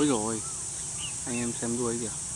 ôi rồi. Anh em xem đuôi kìa.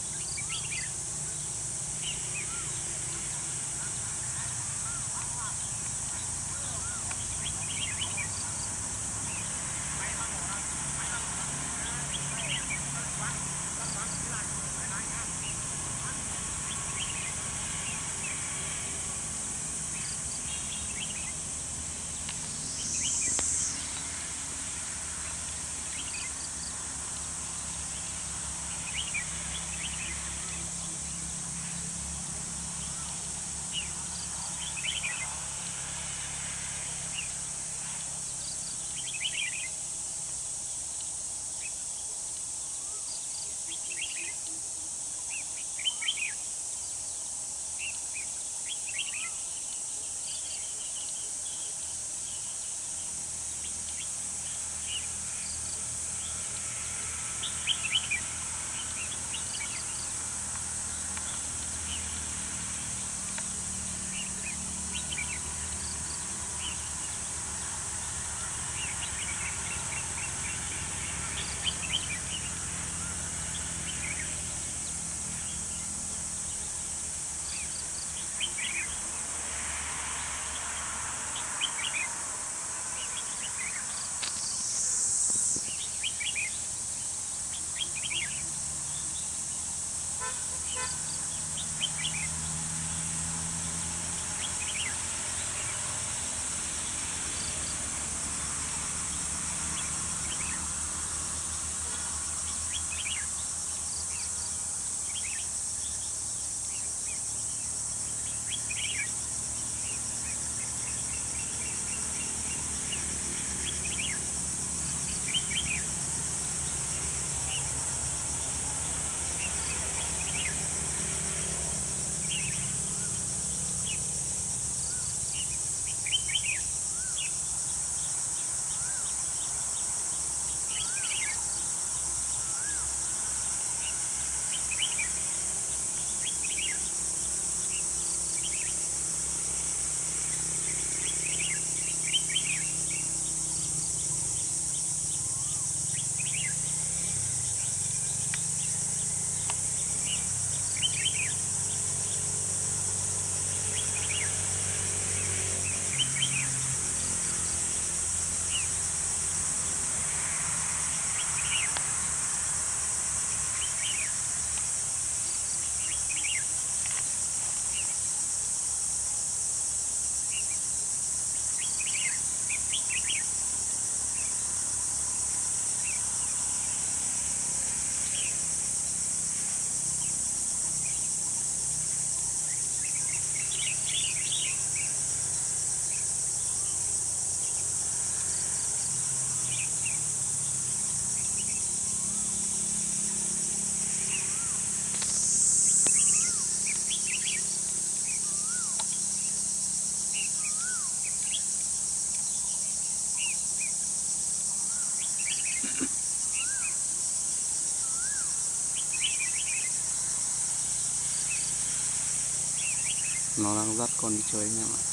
nolak ular kondisinya mak.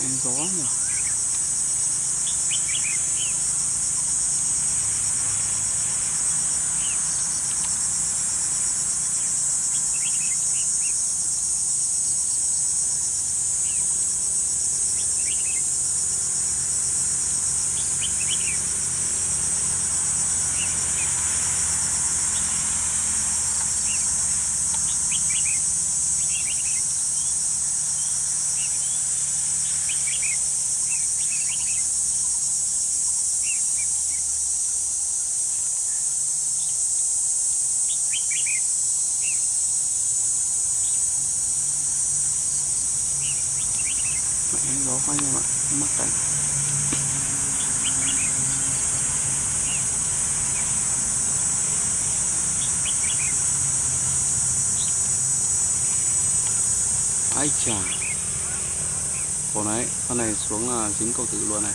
Đi chơi anh em gỗ quá nhưng mà mất rồi ai chà con này con này xuống là dính câu tử luôn này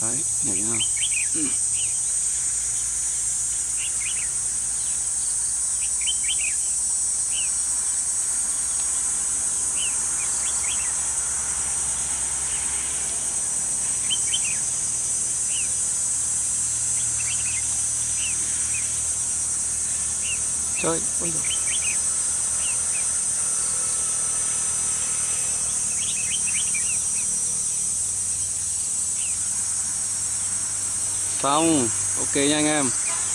đấy nhảy nào chơi ôi giời. Xong. Ok nha anh em.